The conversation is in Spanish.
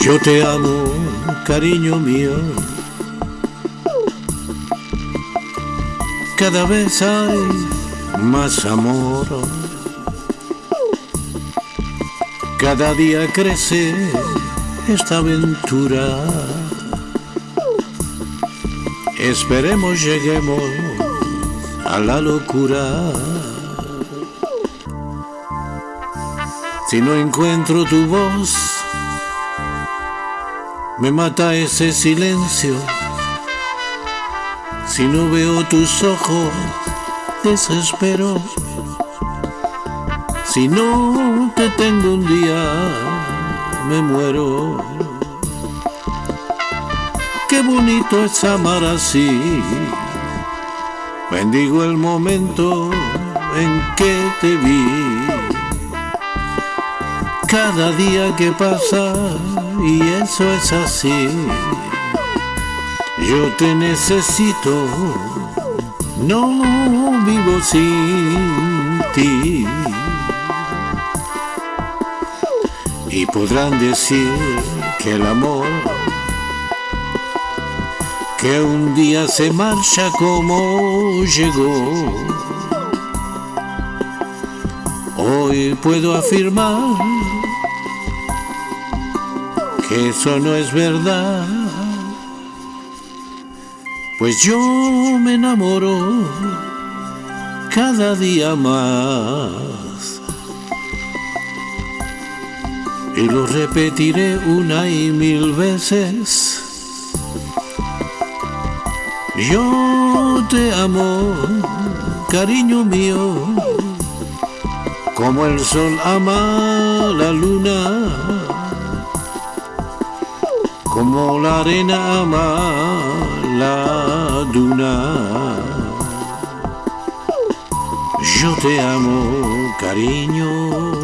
Yo te amo, cariño mío. Cada vez hay más amor. Cada día crece esta aventura. Esperemos lleguemos a la locura. Si no encuentro tu voz, me mata ese silencio. Si no veo tus ojos, desespero. Si no te tengo un día, me muero. Qué bonito es amar así. Bendigo el momento en que te vi. Cada día que pasa, y eso es así. Yo te necesito, no vivo sin ti. Y podrán decir que el amor que un día se marcha como llegó. Hoy puedo afirmar que eso no es verdad, pues yo me enamoro cada día más. Y lo repetiré una y mil veces. Yo te amo, cariño mío, como el sol ama la luna, como la arena ama la duna. Yo te amo, cariño